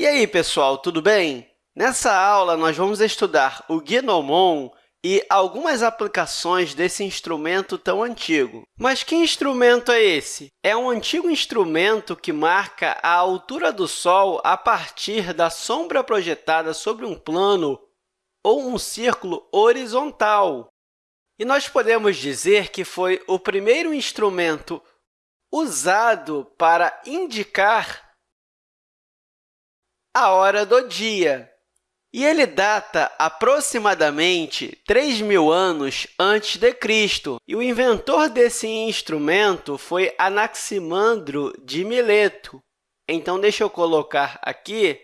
E aí, pessoal, tudo bem? Nessa aula, nós vamos estudar o Gnomon e algumas aplicações desse instrumento tão antigo. Mas que instrumento é esse? É um antigo instrumento que marca a altura do Sol a partir da sombra projetada sobre um plano ou um círculo horizontal. E nós podemos dizer que foi o primeiro instrumento usado para indicar a hora do dia. E ele data aproximadamente 3 mil anos antes de Cristo. E o inventor desse instrumento foi Anaximandro de Mileto. Então, deixa eu colocar aqui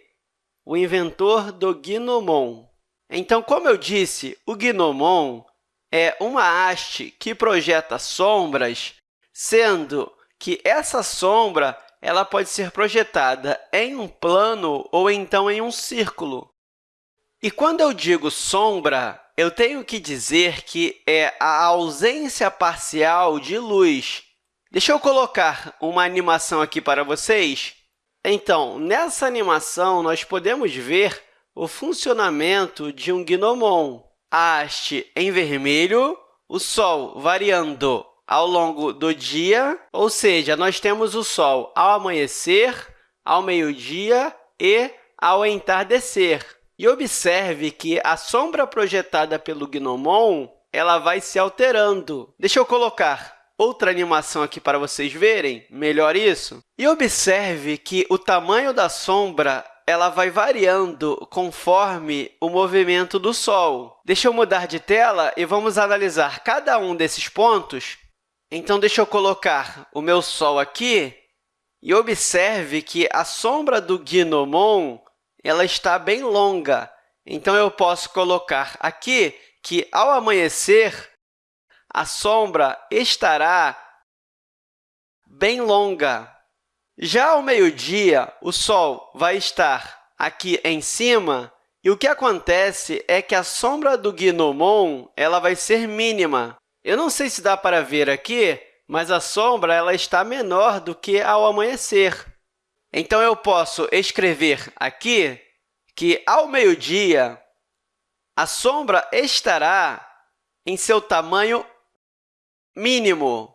o inventor do gnomon. Então, como eu disse, o gnomon é uma haste que projeta sombras, sendo que essa sombra ela pode ser projetada em um plano ou então em um círculo. E quando eu digo sombra, eu tenho que dizer que é a ausência parcial de luz. Deixa eu colocar uma animação aqui para vocês. Então, nessa animação, nós podemos ver o funcionamento de um gnomon. A haste em vermelho, o Sol variando ao longo do dia, ou seja, nós temos o Sol ao amanhecer, ao meio-dia e ao entardecer. E observe que a sombra projetada pelo Gnomon ela vai se alterando. Deixa eu colocar outra animação aqui para vocês verem melhor isso. E observe que o tamanho da sombra ela vai variando conforme o movimento do Sol. Deixa eu mudar de tela e vamos analisar cada um desses pontos então, deixa eu colocar o meu Sol aqui e observe que a sombra do Gnomon ela está bem longa. Então, eu posso colocar aqui que, ao amanhecer, a sombra estará bem longa. Já ao meio-dia, o Sol vai estar aqui em cima, e o que acontece é que a sombra do Gnomon ela vai ser mínima. Eu não sei se dá para ver aqui, mas a sombra ela está menor do que ao amanhecer. Então, eu posso escrever aqui que, ao meio-dia, a sombra estará em seu tamanho mínimo.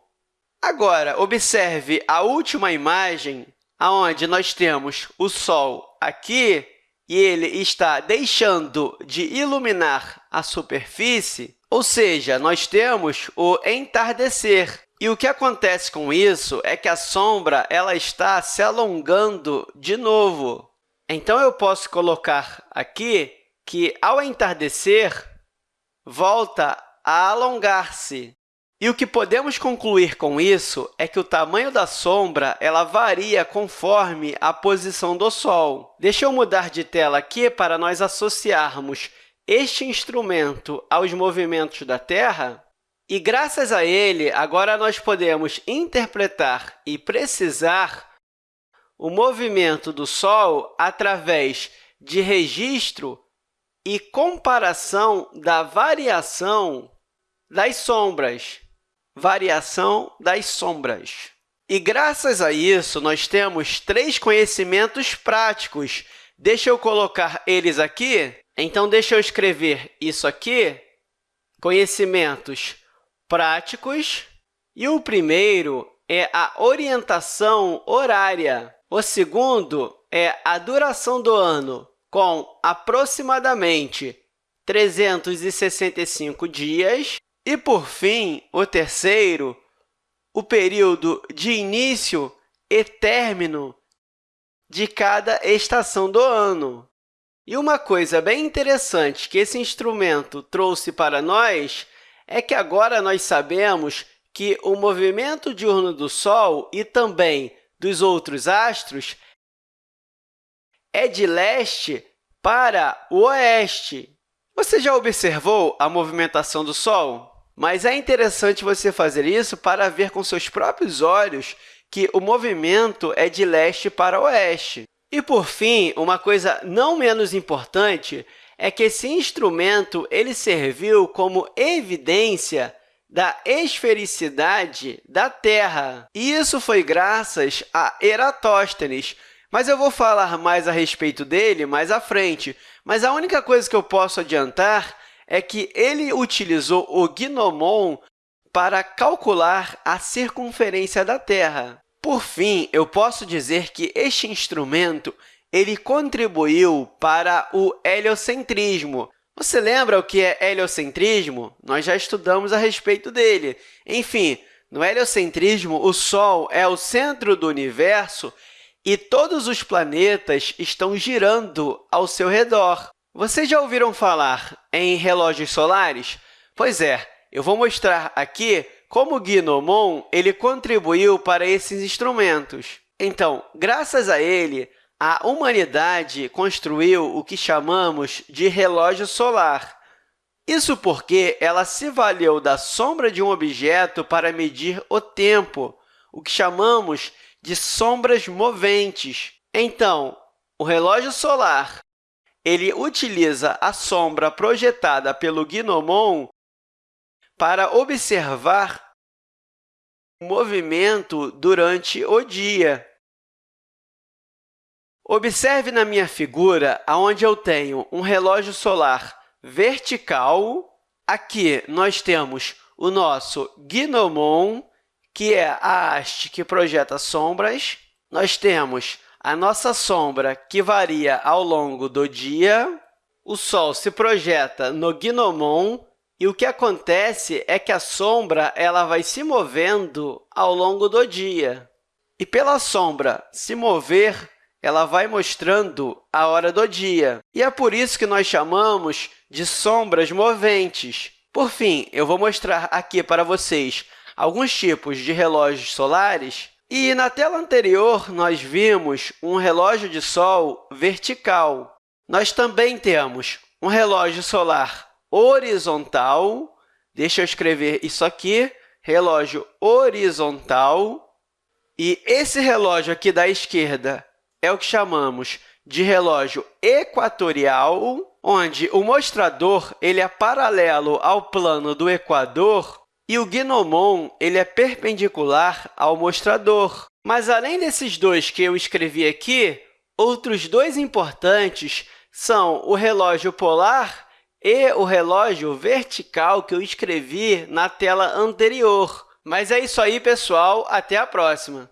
Agora, observe a última imagem, onde nós temos o Sol aqui e ele está deixando de iluminar a superfície, ou seja, nós temos o entardecer. E o que acontece com isso é que a sombra ela está se alongando de novo. Então, eu posso colocar aqui que, ao entardecer, volta a alongar-se. E o que podemos concluir com isso é que o tamanho da sombra ela varia conforme a posição do Sol. Deixa eu mudar de tela aqui para nós associarmos este instrumento aos movimentos da Terra, e, graças a ele, agora nós podemos interpretar e precisar o movimento do Sol através de registro e comparação da variação das sombras. Variação das sombras. E, graças a isso, nós temos três conhecimentos práticos. Deixa eu colocar eles aqui então, deixa eu escrever isso aqui, conhecimentos práticos. E o primeiro é a orientação horária. O segundo é a duração do ano, com aproximadamente 365 dias. E, por fim, o terceiro, o período de início e término de cada estação do ano. E uma coisa bem interessante que esse instrumento trouxe para nós é que agora nós sabemos que o movimento diurno do Sol e também dos outros astros é de leste para o oeste. Você já observou a movimentação do Sol? Mas é interessante você fazer isso para ver com seus próprios olhos que o movimento é de leste para oeste. E, por fim, uma coisa não menos importante é que esse instrumento ele serviu como evidência da esfericidade da Terra. E isso foi graças a Eratóstenes. Mas eu vou falar mais a respeito dele mais à frente. Mas a única coisa que eu posso adiantar é que ele utilizou o gnomon para calcular a circunferência da Terra. Por fim, eu posso dizer que este instrumento ele contribuiu para o heliocentrismo. Você lembra o que é heliocentrismo? Nós já estudamos a respeito dele. Enfim, no heliocentrismo, o Sol é o centro do universo e todos os planetas estão girando ao seu redor. Vocês já ouviram falar em relógios solares? Pois é, eu vou mostrar aqui como o Gnomon ele contribuiu para esses instrumentos. Então, graças a ele, a humanidade construiu o que chamamos de relógio solar. Isso porque ela se valeu da sombra de um objeto para medir o tempo, o que chamamos de sombras moventes. Então, o relógio solar ele utiliza a sombra projetada pelo Gnomon para observar o movimento durante o dia. Observe na minha figura onde eu tenho um relógio solar vertical. Aqui nós temos o nosso Gnomon, que é a haste que projeta sombras. Nós temos a nossa sombra, que varia ao longo do dia, o Sol se projeta no gnomon e o que acontece é que a sombra ela vai se movendo ao longo do dia. E pela sombra se mover, ela vai mostrando a hora do dia. E é por isso que nós chamamos de sombras moventes. Por fim, eu vou mostrar aqui para vocês alguns tipos de relógios solares e na tela anterior, nós vimos um relógio de sol vertical. Nós também temos um relógio solar horizontal. Deixa eu escrever isso aqui, relógio horizontal. E esse relógio aqui da esquerda é o que chamamos de relógio equatorial, onde o mostrador ele é paralelo ao plano do equador e o gnomon ele é perpendicular ao mostrador. Mas, além desses dois que eu escrevi aqui, outros dois importantes são o relógio polar e o relógio vertical que eu escrevi na tela anterior. Mas é isso aí, pessoal. Até a próxima!